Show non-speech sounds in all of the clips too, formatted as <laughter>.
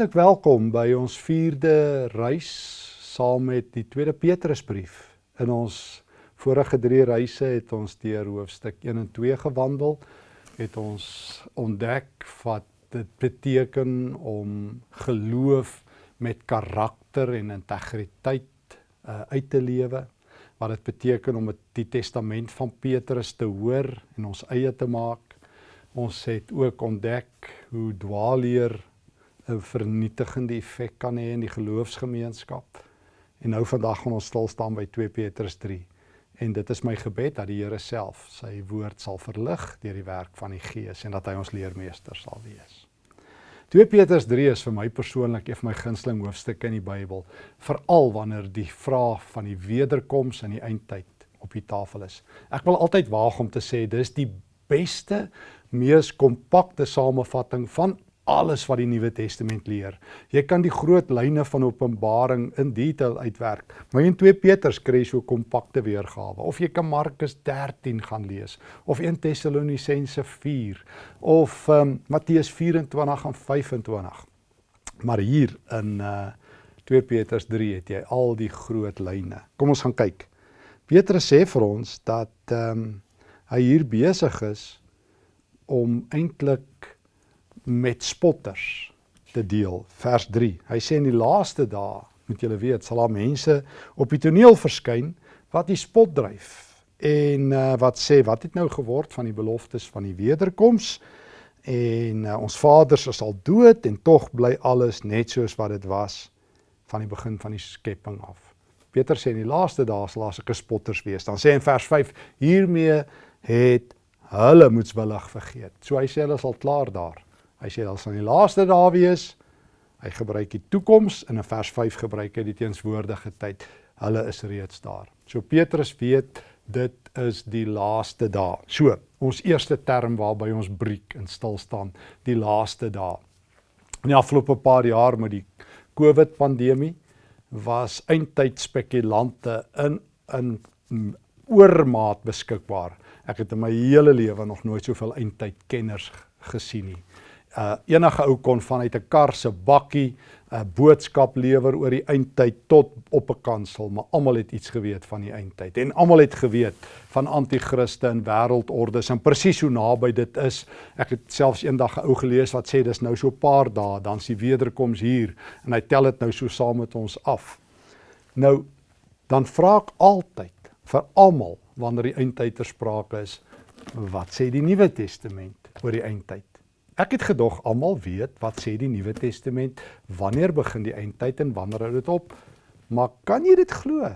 Hartlik welkom by ons vierde reis saam met die tweede Petrusbrief. In ons vorige drie reise het ons deur hoofstuk 1 en 2 gewandel, het ons ontdek wat dit beteken om geloof met karakter en integriteit uh, uit te lewe, wat dit beteken om die testament van Petrus te hoor en ons eie te maak. Ons het ook ontdek hoe dwaalleer 'n vernietigende effek kan hê in die geloofsgemeenskap. En nou vandag gaan ons stil staan by 2 Petrus 3. En dit is my gebed dat die Here self sy woord sal verlig deur die werk van die Gees en dat hy ons leermeester sal wees. 2 Petrus 3 is vir my persoonlik een van my gunsteling hoofstukke in die Bybel, veral wanneer die vraag van die wederkoms in die eindtyd op die tafel is. Ek wil altyd waag om te sê dis die beste, mees kompakte samevatting van alles wat die Nuwe Testament leer. Jy kan die groot lyne van Openbaring in detail uitwerk. Maar in 2 Petrus kry jy so kompakte weergawe. Of jy kan Markus 13 gaan lees of 1 Tessalonisense 4 of um, Matteus 24 en 25. Maar hier in uh 2 Petrus 3 het jy al die groot lyne. Kom ons gaan kyk. Petrus sê vir ons dat ehm um, hy hier besig is om eintlik met spotters te deel. Vers 3. Hy sê in die laaste dae, moet julle weet, sal daar mense op die toneel verskyn wat die spot dryf en uh, wat sê wat het nou geword van die beloftes van die wederkoms en uh, ons vaders is al dood en tog bly alles net soos wat dit was van die begin van die skepping af. Peter sê in die laaste dae sal daar sulke spotters wees. Dan sê in vers 5 hiermee het hulle moetswillig vergeet. So hy sê hulle sal klaar daar. Hy sê daar sal die laaste dae wees. Hy gebruik die toekoms en in vers 5 gebruik hy die teenswoordige tyd. Hulle is reeds daar. So Petrus weet dit is die laaste dae. So, ons eerste term waarby ons breek en stil staan, die laaste dae. In die afgelope paar jaar met die COVID pandemie was eindtyd spekulante in in oormaat beskikbaar. Ek het in my hele lewe nog nooit soveel eindtyd kenners gesien nie uh enige ou kon vanuit 'n kar se bakkie 'n uh, boodskap lewer oor die eindtyd tot op 'n kansel, maar almal het iets geweet van die eindtyd en almal het geweet van anti-kriste en wêreldordes en presies hoe naby dit is. Ek het selfs eendag 'n ou gelees wat sê dis nou so 'n paar dae dan s'ie wederkoms hier en hy tel dit nou so saam met ons af. Nou dan vra ek altyd vir almal wanneer die eindtyd ter sprake is, wat sê die Nuwe Testament oor die eindtyd? Ek het gedog almal weet wat sê die Nuwe Testament, wanneer begin die eindtyd en wanneer hou dit op? Maar kan jy dit glo?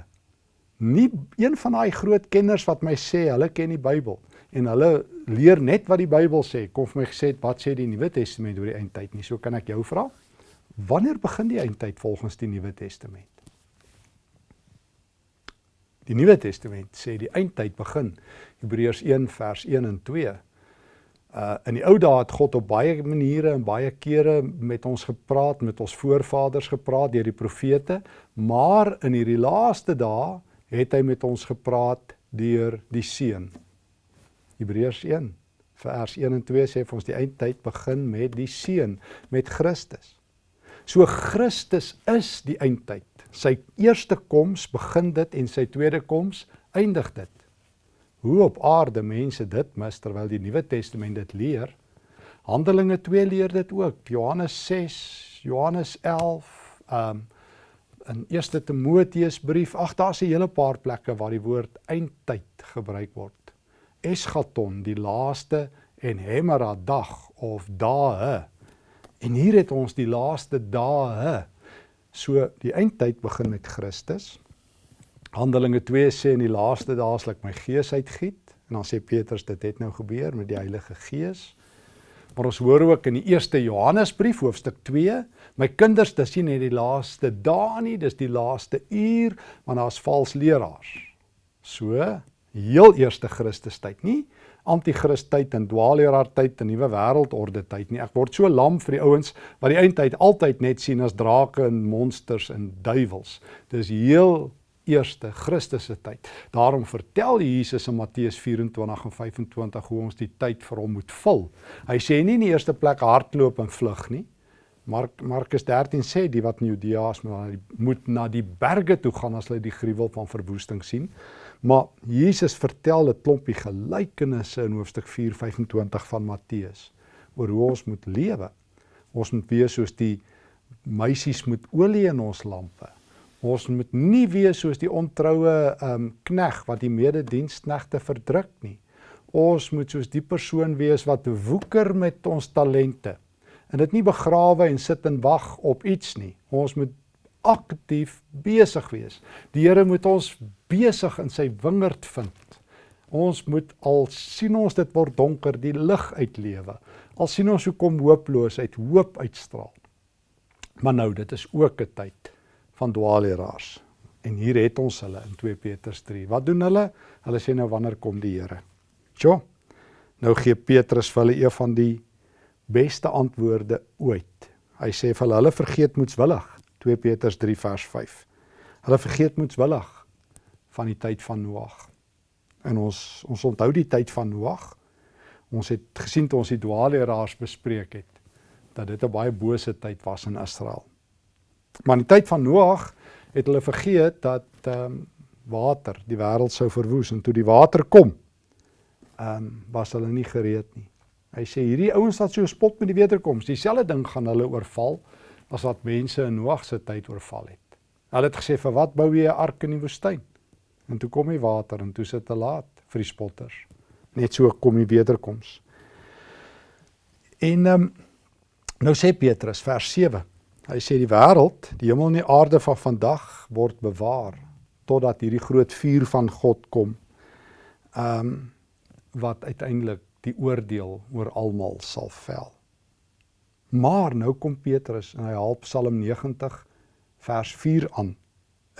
Nie een van daai groot kenners wat my sê hulle ken die Bybel en hulle leer net wat die Bybel sê, kom vir my gesê wat sê die Nuwe Testament oor die eindtyd nie. So kan ek jou vra, wanneer begin die eindtyd volgens die Nuwe Testament? Die Nuwe Testament sê die eindtyd begin Hebreërs 1 vers 1 en 2 Uh in die ou dae het God op baie maniere en baie kere met ons gepraat, met ons voorvaders gepraat deur die profete, maar in hierdie laaste dae het hy met ons gepraat deur die Seun. Hebreërs 1 vers 1 en 2 sê vir ons die eindtyd begin met die Seun, met Christus. So Christus is die eindtyd. Sy eerste koms begin dit en sy tweede koms eindig dit hoe op aarde mense dit mis terwyl die Nuwe Testament dit leer. Handelinge 2 leer dit ook. Johannes 6, Johannes 11, um in 1 Timoteus brief. Ag, daar's 'n hele paar plekke waar die woord eindtyd gebruik word. Eschaton, die laaste en hemera dag of dae. En hier het ons die laaste dae. So die eindtyd begin met Christus. Handelinge 2 sê in die laaste dae sal ek my gees uitgiet en dan sê Petrus dit het nou gebeur met die Heilige Gees. Maar ons hoor ook in die eerste Johannesbrief hoofstuk 2, my kinders, dis nie net die laaste dae nie, dis die laaste uur want daar's vals leraars. So, heel eerste Christus tyd nie anti-kris tyd en dwaalleraar tyd en nuwe wêreldorde tyd nie. Ek word so lam vir die ouens wat die eindtyd altyd net sien as drake en monsters en duiwels. Dis heel eerste Christus se tyd. Daarom vertel Jesus in Matteus 24 en 25 hoe ons die tyd vir hom moet vul. Hy sê nie in die eerste plek hardloop en vlug nie, Mark Markus 13 sê die wat in Judea is moet na die berge toe gaan as hulle die gruwel van verwoesting sien. Maar Jesus vertel 'n klompie gelykenisse in hoofstuk 4:25 van Matteus oor hoe ons moet lewe. Ons moet wees soos die meisies met olie in ons lampe. Ons moet nie wees soos die ontroue um knegg wat die medediensknegte verdruk nie. Ons moet soos die persoon wees wat woeker met ons talente en dit nie begrawe en sit en wag op iets nie. Ons moet aktief besig wees. Die Here moet ons besig in sy wingerd vind. Ons moet al sien ons dit word donker, die lig uitlewe. Al sien ons hoe kom hooploosheid, hoop uitstraal. Maar nou, dit is ook 'n tyd van dwaalleraars. En hier het ons hulle in 2 Petrus 3. Wat doen hulle? Hulle sê nou wanneer kom die Here? Sjoe. Nou gee Petrus vir hulle een van die beste antwoorde ooit. Hy sê vir hulle, hulle vergeet moetswillig 2 Petrus 3 vers 5. Hulle vergeet moetswillig van die tyd van Noag. En ons ons onthou die tyd van Noag. Ons het gesien toe ons die dwaalleraars bespreek het dat dit 'n baie bose tyd was in Israel. Maar in die tyd van Noag het hulle vergeet dat ehm um, water die wêreld sou verwoes en toe die water kom, ehm um, was hulle nie gereed nie. Hy sê hierdie ouens wat so spot met die wederkoms, dieselfde ding gaan hulle oorval as wat mense in Noag se tyd oorval het. Hulle het gesê vir wat bou jy 'n ark in die woestyn? En toe kom die water en toe sit te laat vir die spotters. Net so kom die wederkoms. En ehm um, nou sê Petrus vers 7. Hy sê die wêreld, die hemel en die aarde van vandag word bewaar totdat hierdie groot vuur van God kom. Ehm um, wat uiteindelik die oordeel oor almal sal vel. Maar nou kom Petrus en hy haal Psalm 90 vers 4 aan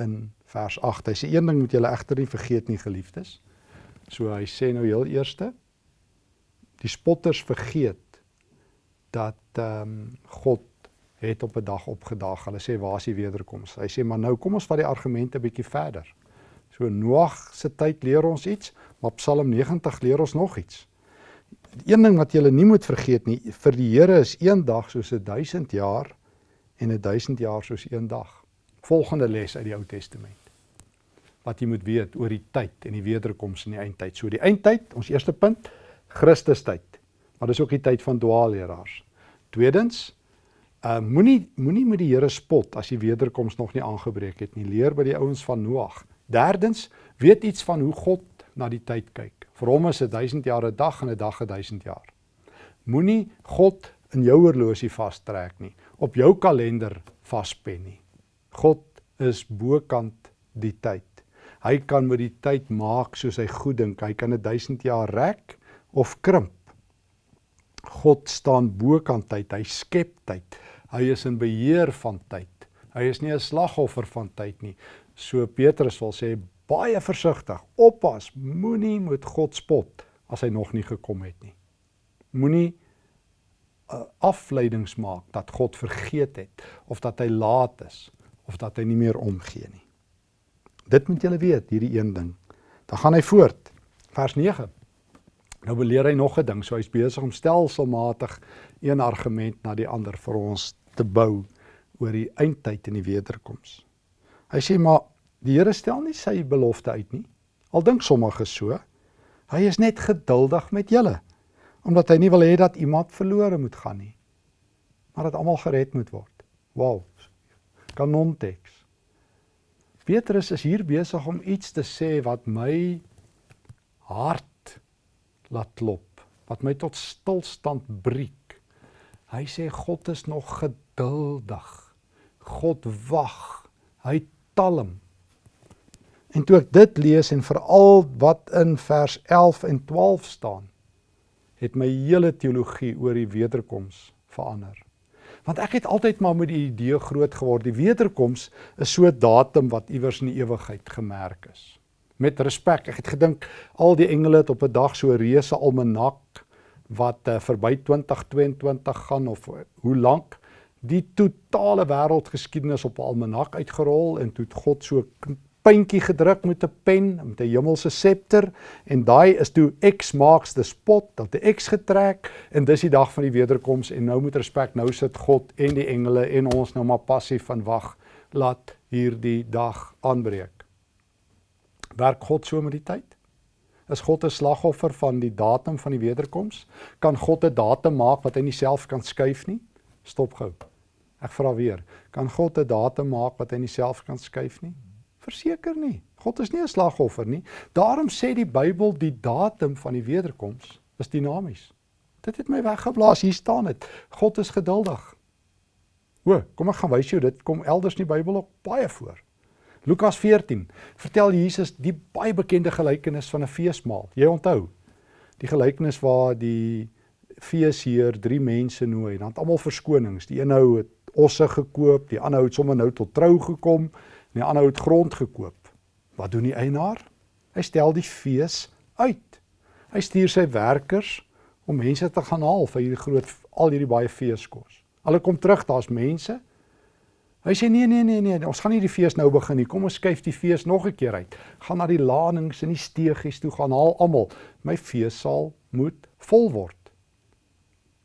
in vers 8. Hy sê een ding moet julle egter nie vergeet nie geliefdes. So hy sê nou heel eerste die spotters vergeet dat ehm um, God het op 'n dag opgedaag. Hulle sê waar is die wederkoms? Hy sê maar nou kom ons vat die argumente bietjie verder. So Noag se tyd leer ons iets, maar Psalm 90 leer ons nog iets een ding wat jy nie moet vergeet nie, vir die Here is een dag soos 'n 1000 jaar en 'n 1000 jaar soos een dag. Volgende les uit die Ou Testament. Wat jy moet weet oor die tyd en die wederkoms in die eindtyd. So die eindtyd, ons eerste punt, Christus tyd. Maar dis ook die tyd van dwaalleraars. Tweedens, uh moenie moenie met die Here spot as die wederkoms nog nie aangebreek het nie. Leer by die ouens van Noag. Derdens, weet iets van hoe God na die tyd kyk. Vir hom is 'n 1000 jaar 'n dag en 'n dag 'n 1000 jaar. Moenie God in jou horlosie vastrek nie, op jou kalender vaspen nie. God is bokant die tyd. Hy kan met die tyd maak soos hy goed dink. Hy kan 'n 1000 jaar rek of krimp. God staan bokant tyd. Hy skep tyd. Hy is in beheer van tyd. Hy is nie 'n slagoffer van tyd nie. So Petrus wil sê baie versigtig. Oppas, moenie met God spot as hy nog nie gekom het nie. Moenie uh, afleidings maak dat God vergeet het of dat hy laat is of dat hy nie meer omgee nie. Dit moet julle weet, hierdie een ding. Dan gaan hy voort. Vers 9. Nou beleer hy nog 'n ding, so hy's besig om stelselmatig een argument na die ander vir ons te bou oor die eindtyd en die wederkoms. Hy sê maar Die Here stel nie sy belofte uit nie. Al dink sommige so. Hy is net geduldig met julle omdat hy nie wil hê dat iemand verlore moet gaan nie. Maar dat almal gered moet word. Wow. Kanonteks. Petrus is hier besig om iets te sê wat my hart laat klop, wat my tot stilstand breek. Hy sê God is nog geduldig. God wag. Hy talm. En toe ek dit lees en veral wat in vers 11 en 12 staan, het my hele teologie oor die wederkoms verander. Want ek het altyd maar met die idee groot geword, die wederkoms is so 'n datum wat iewers in die ewigheid gemerk is. Met respek, ek het gedink al die engele het op 'n dag so 'n reuse almanak wat uh, verby 2022 gaan of uh, hoe lank die totale wêreldgeskiedenis op 'n almanak uitgerol en toe God so puntjie gedruk met 'n pen met 'n hemelse septer en daai is toe X marks the spot, dat 'n X getrek en dis die dag van die wederkoms en nou met respek nou sit God en die engele en ons nou maar passief van wag laat hierdie dag aanbreek. Werk God so met die tyd? Is God 'n slagoffer van die datum van die wederkoms? Kan God 'n datum maak wat hy nie self kan skuif nie? Stop gou. Ek vra weer, kan God 'n datum maak wat hy nie self kan skuif nie? Verseker nie. God is nie 'n slagoffer nie. Daarom sê die Bybel die datum van die wederkoms is dinamies. Dit het my weggeblaas. Hier staan dit. God is geduldig. O, kom ek gaan wys jou dit kom elders in die Bybel ook baie voor. Lukas 14 vertel Jesus die baie bekende gelykenis van 'n feesmaal. Jy onthou die gelykenis waar die feesheer drie mense nooi en dan het almal verskonings. Die een ou het osse gekoop, die ander ou het sommer nou tot trou gekom en die ander ou het grond gekoop. Wat doen die eienaar? Hy stel die fees uit. Hy stuur sy werkers om mense te gaan haal vir hierdie groot al hierdie baie feeskos. Hulle kom terug, daar's mense. Hy sê nee nee nee nee, ons gaan nie die fees nou begin nie. Kom ons skuif die fees nog 'n keer uit. Gaan na die lanings en die steegies toe gaan haal almal. My feessaal moet vol word.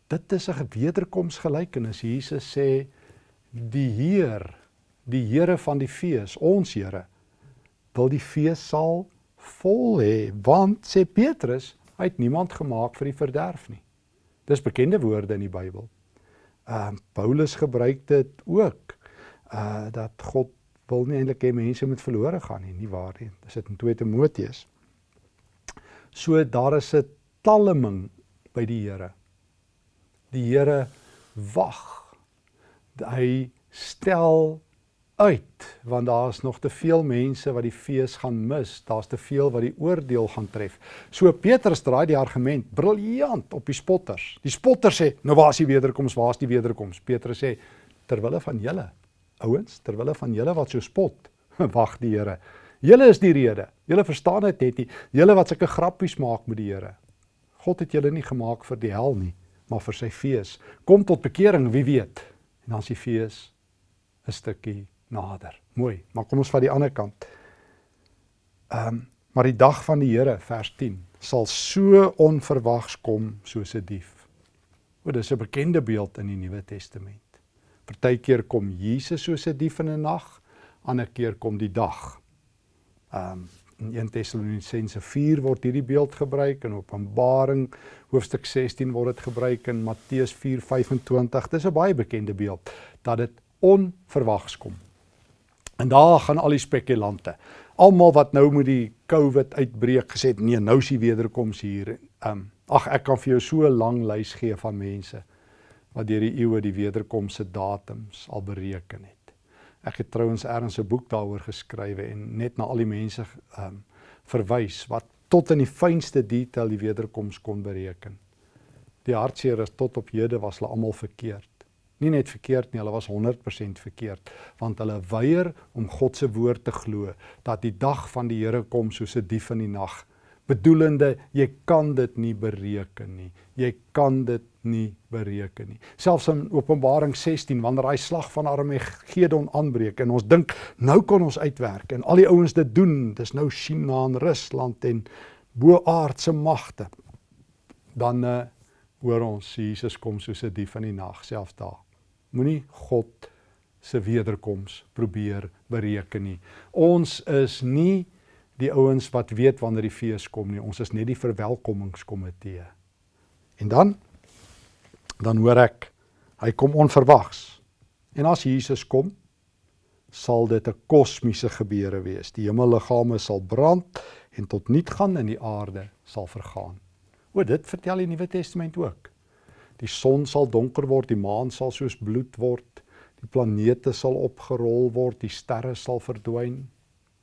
Dit is 'n wederkomsgelykenis. Jesus sê die Heer, die Here van die fees, ons Here, wil die feessaal vol hê, want sê Petrus, hy het niemand gemaak vir die verderf nie. Dis bekende woorde in die Bybel. Ehm uh, Paulus gebruik dit ook uh dat God wil nie eintlik hê mense moet verlore gaan nie, nie waar nie. Dis dit in 2 Timoteus. So daar is 'n talming by die Here. Die Here wag hy stel uit want daar's nog te veel mense wat die fees gaan mis. Daar's te veel wat die oordeel gaan tref. So Petrus draai die argument briljant op die spotters. Die spotters sê, "Nou waar is die wederkoms? Waar is die wederkoms?" Petrus sê, "Terwille van julle, ouens, terwille van julle wat so spot, <laughs> wag die Here. Julle is die rede. Julle verstaan dit net nie. Julle wat sulke grappies maak met die Here. God het julle nie gemaak vir die hel nie, maar vir sy fees. Kom tot bekering, wie weet." En dan is die fees 'n stukkie nader. Mooi, maar kom ons vat die ander kant. Ehm, um, maar die dag van die Here vers 10 sal so onverwags kom soos 'n dief. O, dis 'n bekende beeld in die Nuwe Testament. Partykeer kom Jesus soos 'n dief in 'n nag, ander keer kom die dag. Ehm um, in 1 Tessalonisense 4 word hierdie beeld gebruik en Openbaring hoofstuk 16 word dit gebruik in Matteus 4:25. Dis 'n baie bekende beeld dat dit onverwags kom. En daar gaan al die spekulante, almal wat nou met die COVID uitbreek gesê nee, nou is die wederkoms hier. Um ag ek kan vir jou so 'n lang lys gee van mense wat deur die eeue die wederkoms se datums al bereken het. Ek het trouens ergens 'n boek daaroor geskrywe en net na al die mense ehm um, verwys wat tot in die fynste detail die wederkoms kon bereken. Die hartseer is tot op hede was hulle almal verkeerd. Nie net verkeerd nie, hulle was 100% verkeerd want hulle weier om God se woord te glo dat die dag van die Here kom soos 'n dief in die nag bedoelende jy kan dit nie bereken nie. Jy kan dit nie bereken nie. Selfs in Openbaring 16 wanneer daai slag van Armagedon aanbreek en ons dink nou kan ons uitwerk en al die ouens dit doen, dis nou China en Rusland en boaardse magte. Dan uh, hoor ons Jesus kom soos 'n dief in die nag self daar. Moenie God se wederkoms probeer bereken nie. Ons is nie die ouens wat weet wanneer die fees kom nie. Ons is net die verwelkomingskomitee. En dan dan hoor ek hy kom onverwags. En as Jesus kom, sal dit 'n kosmiese gebeure wees. Die hemelliggame sal brand en tot niet gaan en die aarde sal vergaan. O, dit vertel die Nuwe Testament ook. Die son sal donker word, die maan sal soos bloed word, die planete sal opgerol word, die sterre sal verdwyn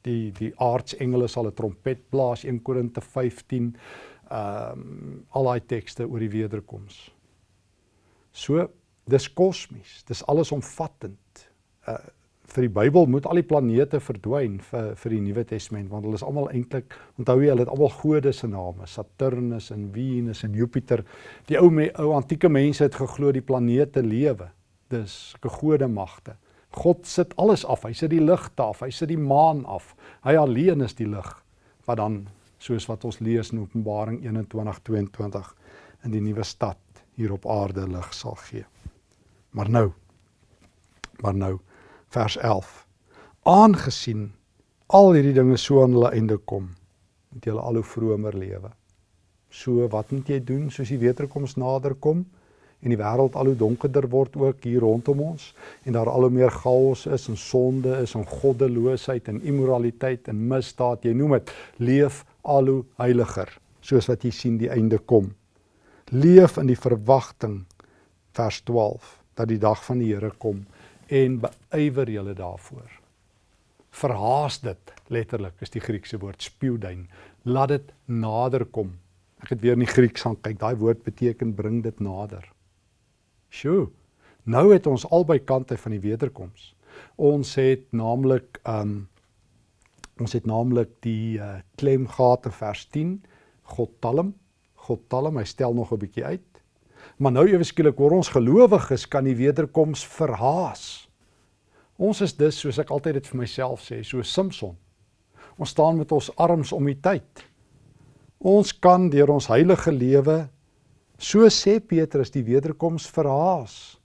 die die aardsengele sal 'n trompet blaas 1 Korinte 15 ehm um, al daai tekste oor die wederkoms. So dis kosmies, dis allesomvattend. Uh vir die Bybel moet al die planete verdwyn vir vir die Nuwe Testament want hulle is almal eintlik onthou jy hulle het almal gode se name, Saturnus en Venus en Jupiter. Die ou ou antieke mense het geglo die planete lewe. Dis gode magte. God sit alles af. Hy sit die ligte af, hy sit die maan af. Hy alleen is die lig wat dan soos wat ons lees in Openbaring 21:22 in die nuwe stad hier op aarde lig sal gee. Maar nou maar nou vers 11. Aangesien al hierdie dinge so aan hulle einde kom, moet jy al hoe vromer lewe. So wat moet jy doen soos die wederkoms nader kom? En die wêreld al hoe donkerder word ook hier rondom ons. En daar al hoe meer chaos is en sonde is en goddeloosheid en immoraliteit en misdaad. Jy noem dit leef al hoe heiliger soos wat jy sien die einde kom. Leef in die verwagting vers 12 dat die dag van die Here kom en beywer julle daarvoor. Verhaas dit letterlik is die Griekse woord spieudein laat dit nader kom. Ek het weer in die Grieks gaan kyk. Daai woord beteken bring dit nader Sjoe. Nou het ons albei kante van die wederkoms. Ons het naamlik um ons het naamlik die uh, klem gehad in vers 10, God talm, God talm, hy stel nog 'n bietjie uit. Maar nou ewe skielik hoor ons gelowiges kan die wederkoms verhaas. Ons is dus soos ek altyd dit vir myself sê, so Samson. Ons staan met ons arms om die tyd. Ons kan deur ons heilige lewe So sê Petrus die wederkoms verhaas.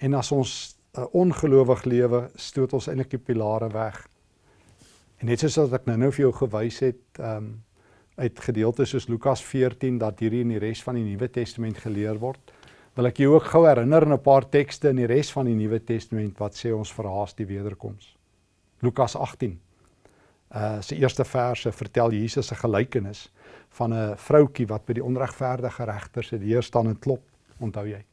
En as ons 'n uh, ongelowig lewe, stoot ons eintlik die pilare weg. En net soos wat ek nou-nou vir jou gewys het, ehm um, uit gedeeltes soos Lukas 14 dat hierdie in die res van die Nuwe Testament geleer word, wil ek jou ook gou herinner aan 'n paar tekste in die res van die Nuwe Testament wat sê ons verhaas die wederkoms. Lukas 18. Uh se eerste verse vertel Jesus 'n gelykenis van 'n vroutjie wat by die onregverdige regter se deur staan en klop, onthou jy?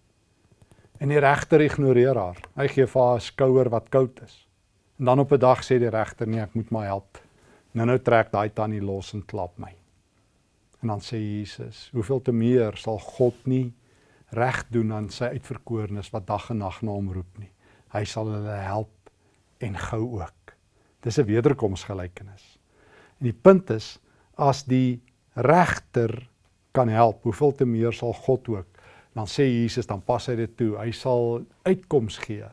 En die regter ignoreer haar. Hy gee vir haar 'n skouer wat koud is. En dan op 'n dag sê die regter: "Nee, ek moet my help." Nou nou trek daai tannie los en klap my. En dan sê Jesus: "Hoeveel te meer sal God nie reg doen aan sy uitverkorenes wat dag en nag na hom roep nie. Hy sal hulle help en gou ook." Dis 'n wederkomsgelykenis. En die punt is as die regter kan help, hoeveel te meer sal God ook. Dan sê Jesus, dan pas hy dit toe. Hy sal uitkoms gee.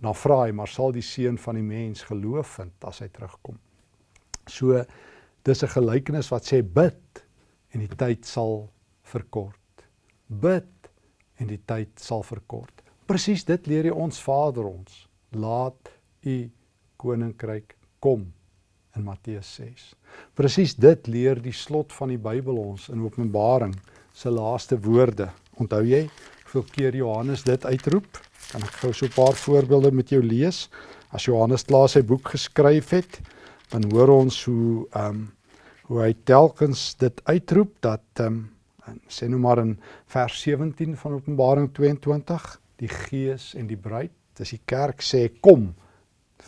Dan vra hy, maar sal die seun van die mens geloof vind as hy terugkom? So dis 'n gelykenis wat sê bid en die tyd sal verkort. Bid en die tyd sal verkort. Presies dit leer hy ons Vader ons. Laat u koninkryk kom in Matteus 6. Presies dit leer die slot van die Bybel ons in Openbaring se laaste woorde. Onthou jy hoeveel keer Johannes dit uitroep? Kan ek gou so 'n paar voorbeelde met jou lees? As Johannes klaar sy boek geskryf het, dan hoor ons hoe ehm um, hoe hy telkens dit uitroep dat ehm um, sê nou maar in vers 17 van Openbaring 22, die Gees en die bruid, dis die kerk sê kom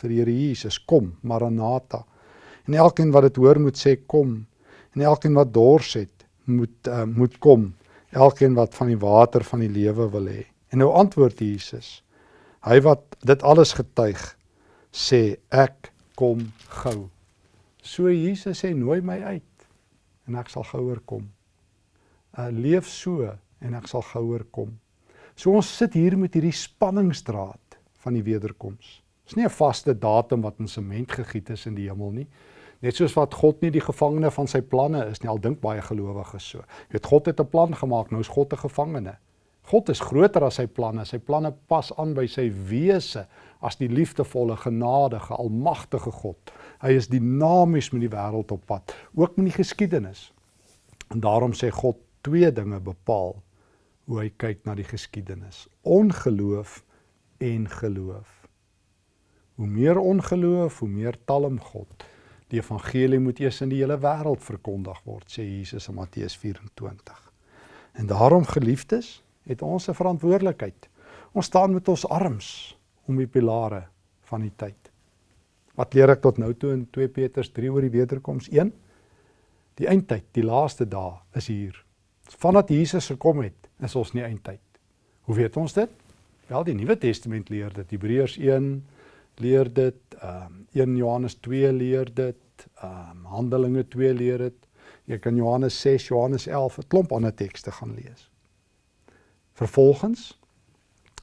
vir die Here Jesus, kom, Maranatha. En elkeen wat dit hoor moet sê kom. En elkeen wat dors het, moet uh, moet kom. Elkeen wat van die water van die lewe wil hê. En nou antwoord Jesus. Hy wat dit alles getuig, sê ek kom gou. So Jesus sê nooi my uit en ek sal gouer kom. Uh leef so en ek sal gouer kom. So ons sit hier met hierdie spanningsdraad van die wederkoms. Dis nie 'n vaste datum wat in sement gegiet is in die hemel nie. Net soos wat God nie die gevangene van sy planne is nie, al dink baie gelowiges so. Jy weet God het 'n plan gemaak, nou is God 'n gevangene. God is groter as sy planne. Sy planne pas aan by sy wese as die liefdevolle, genadige, almagtige God. Hy is dinamies met die wêreld op pad, ook met die geskiedenis. En daarom sê God twee dinge bepaal hoe hy kyk na die geskiedenis: ongeloof en geloof. Hoe meer ongeloof, hoe meer talm God. Die evangelie moet eers in die hele wêreld verkondig word, sê Jesus in Matteus 24. En daarom geliefdes, het ons 'n verantwoordelikheid. Ons staan met ons arms om die pilare van die tyd. Wat leer ek tot nou toe in 2 Petrus 3 oor die wederkoms 1? Die eindtyd, die laaste dae is hier. Vandat Jesus gekom het, is ons nie eindtyd. Hoe weet ons dit? Wel, die Nuwe Testament leer dit. Hebreërs leer dit, ehm um, 1 Johannes 2 leer dit, ehm um, Handelinge 2 leer dit. Jy kan Johannes 6, Johannes 11, 'n klomp ander tekste gaan lees. Vervolgens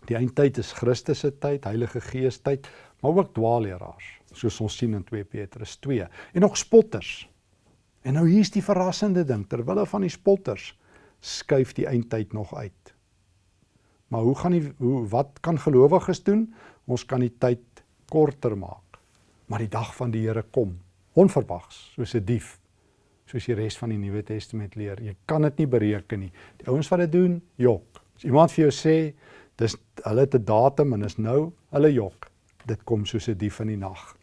die eindtyd is Christus se tyd, Heilige Gees tyd, maar ook dwaalleraars, soos ons sien in 2 Petrus 2, en nog spotters. En nou hier's die verrassende ding, terwyl van die spotters skuif die eindtyd nog uit. Maar hoe gaan die hoe wat kan gelowiges doen? Ons kan die tyd korter maak. Maar die dag van die Here kom, onverwags, soos 'n dief, soos die res van die Nuwe Testament leer. Jy kan dit nie bereken nie. Die ouens wat dit doen, jok. As iemand vir jou sê dis hulle het 'n datum en is nou, hulle jok. Dit kom soos 'n dief in die nag.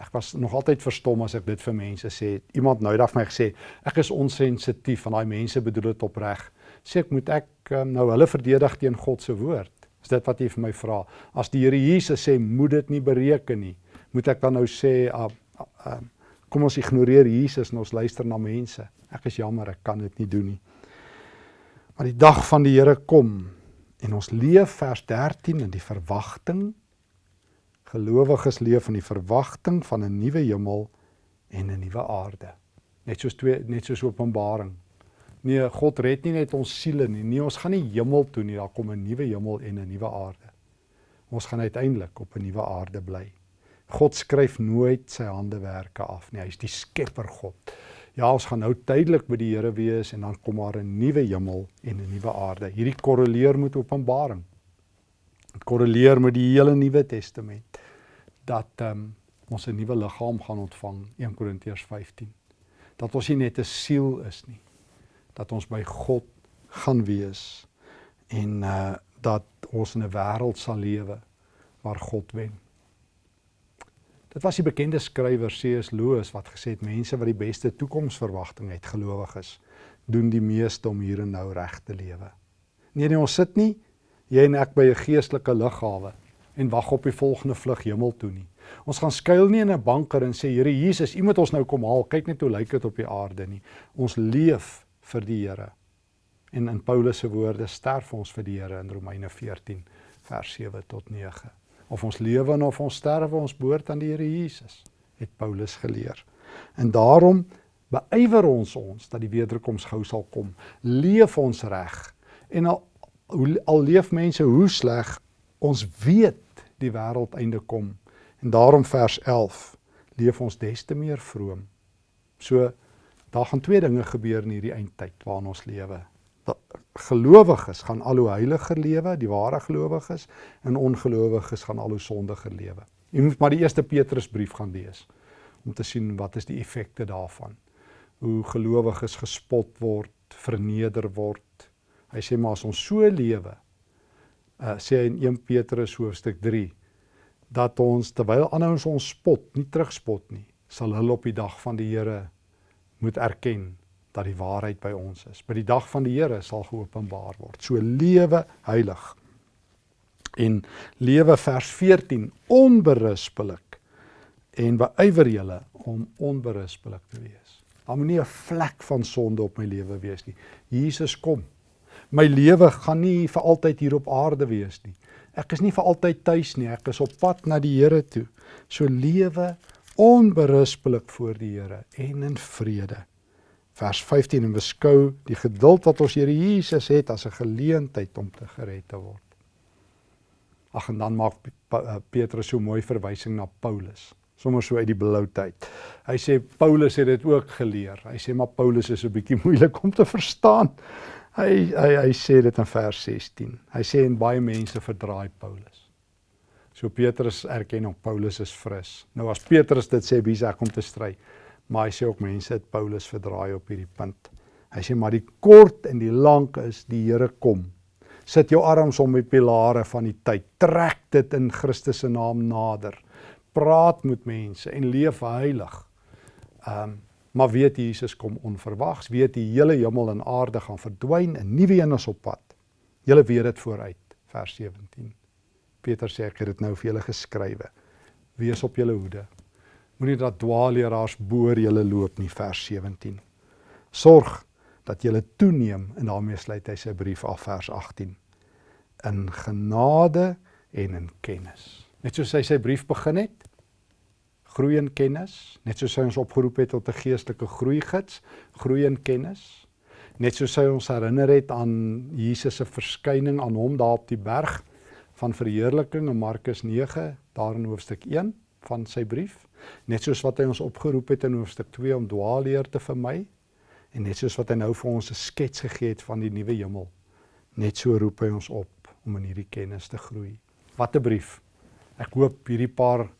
Ek was nog altyd verstom as ek dit vir mense sê. Iemand nou dag vir my gesê, ek is onsensitief en daai mense bedoel dit opreg. Sê ek moet ek um, nou hulle verdedig teen God se woord. Is dit wat jy vir my vra? As die Here Jesus sê moet dit nie bereken nie, moet ek dan nou sê uh, uh, kom ons ignoreer Jesus en ons luister na mense? Ek is jammer, ek kan dit nie doen nie. Maar die dag van die Here kom en ons leef vers 13 in die verwagting gelowiges leef in die verwagting van 'n nuwe hemel en 'n nuwe aarde. Net soos twee net soos Openbaring. Nee, God red nie net ons siele nie. Nee, ons gaan nie hemel toe nie. Daar kom 'n nuwe hemel en 'n nuwe aarde. Ons gaan uiteindelik op 'n nuwe aarde bly. God skryf nooit sy handewerke af nie. Hy's die skepper God. Ja, ons gaan nou tydelik by die Here wees en dan kom daar 'n nuwe hemel en 'n nuwe aarde. Hierdie korreleer met Openbaring. Dit korreleer met die hele Nuwe Testament dat ehm um, ons 'n nuwe liggaam gaan ontvang 1 Korintiërs 15. Dat ons nie net 'n siel is nie. Dat ons by God gaan wees en uh dat ons in 'n wêreld sal lewe waar God wen. Dit was die bekende skrywer C.S. Lewis wat gesê het mense wat die beste toekomsverwagting het, gelowiges, doen die meeste om hier en nou reg te lewe. Nee nee, ons sit nie jy en ek by 'n geestelike lughawe en wag op die volgende vlug hemel toe nie. Ons gaan skuil nie in 'n banker en sê Here Jesus, U moet ons nou kom haal. Kyk net hoe lyk dit op die aarde nie. Ons leef vir die Here. En in Paulus se woorde sterf ons vir die Here in Romeine 14 vers 7 tot 9. Of ons lewe of ons sterwe, ons behoort aan die Here Jesus, het Paulus geleer. En daarom beywer ons ons dat die wederkoms gou sal kom. Leef ons reg. En al al leef mense hoe sleg, ons weet die wêreld einde kom. En daarom vers 11 leef ons des te meer vroom. So daar gaan twee dinge gebeur in hierdie eindtyd waarin ons lewe. Gelowiges gaan al hoe heiliger lewe, die ware gelowiges, en ongelowiges gaan al hoe sondiger lewe. Jy moet maar die eerste Petrusbrief gaan lees om te sien wat is die effekte daarvan. Hoe gelowiges gespot word, verneder word, Hy sê maar as ons so lewe, uh sê hy in 1 Petrus hoofstuk 3 dat ons terwyl ander ons ons spot, nie terugspot nie, sal hulle op die dag van die Here moet erken dat die waarheid by ons is. By die dag van die Here sal geopenbaar word. So lewe heilig. En lewe vers 14 onberispelik en beywer julle om onberispelik te wees. Daar moenie 'n vlek van sonde op my lewe wees nie. Jesus kom my lewe gaan nie vir altyd hier op aarde wees nie. Ek is nie vir altyd tuis nie. Ek is op pad na die Here toe. So lewe onberispelik voor die Here en in vrede. Vers 15 en beskou die geduld wat ons Here Jesus het as 'n geleentheid om te gered te word. Ag en dan maak eh, Petrus so mooi verwysing na Paulus sommer so uit die blouheid. Hy sê Paulus het dit ook geleer. Hy sê maar Paulus is 'n bietjie <laughs> moeilik om te verstaan. Hy hy hy sê dit in vers 16. Hy sê en baie mense verdraai Paulus. So Petrus erken ook Paulus is fris. Nou as Petrus dit sê, wie sê om te stry? Maar hy sê ook mense het Paulus verdraai op hierdie punt. Hy sê maar die kort en die lank is die Here kom. Sit jou arms om die pilare van die tyd. Trek dit in Christus se naam nader. Praat met mense en leef heilig. Ehm um, Maar weet Jesus kom onverwags, weet die hele hemel en aarde gaan verdwyn en nuwe een is op pad. Julle weet dit vooruit, vers 17. Peter sê ek het dit nou vir julle geskrywe. Wees op julle hoede. Moenie dat dwaalleraars boor julle loop nie, vers 17. Sorg dat julle toeneem en daarmee sluit hy sy brief af vers 18 in genade en in kennis. Net soos hy sy brief begin het, groei in kennis, net soos hy ons opgeroep het tot 'n geestelike groeigids, groei in kennis. Net soos hy ons herinner het aan Jesus se verskyning aan hom daar op die berg van verheerliking in Markus 9 daar in hoofstuk 1 van sy brief, net soos wat hy ons opgeroep het in hoofstuk 2 om dwaalleer te vermy en net soos wat hy nou vir ons 'n skets gegee het van die nuwe hemel. Net so roep hy ons op om in hierdie kennis te groei. Wat 'n brief. Ek hoop hierdie paar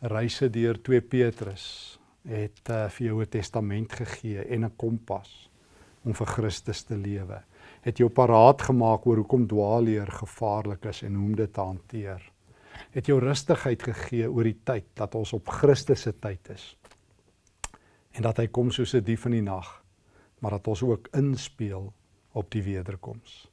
reise deur 2 Petrus het uh, vir jou 'n testament gegee en 'n kompas om vir Christus te lewe. Het jou paraat gemaak oor hoekom dwaalleer gevaarlik is en hoe om dit te hanteer. Het jou rustigheid gegee oor die tyd dat ons op Christus se tyd is. En dat hy kom soos 'n dief in die nag, maar dat ons ook inspeel op die wederkoms.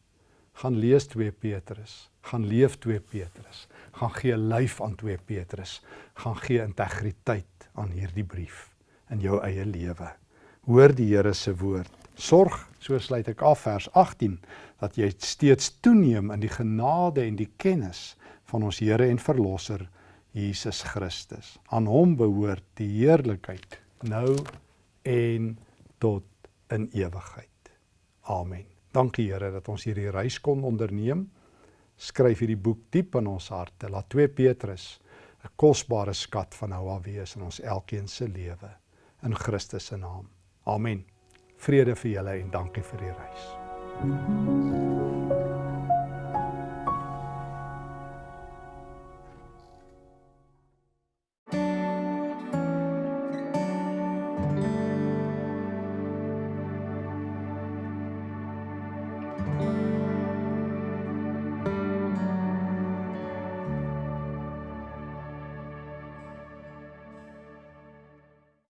Gaan lees 2 Petrus, gaan leef 2 Petrus, gaan gee lyf aan 2 Petrus, gaan gee integriteit aan hierdie brief in jou eie lewe. Hoor die Here se woord. Sorg, so sluit ek af vers 18, dat jy steeds toeneem in die genade en die kennis van ons Here en Verlosser Jesus Christus. Aan hom behoort die heerlikheid nou en tot in ewigheid. Amen. Dankie Here dat ons hierdie reis kon onderneem. Skryf hierdie boek diep in ons harte. Laat 2 Petrus 'n kosbare skat van af wees in ons elkeen se lewe in Christus se naam. Amen. Vrede vir julle en dankie vir die reis. Thank you.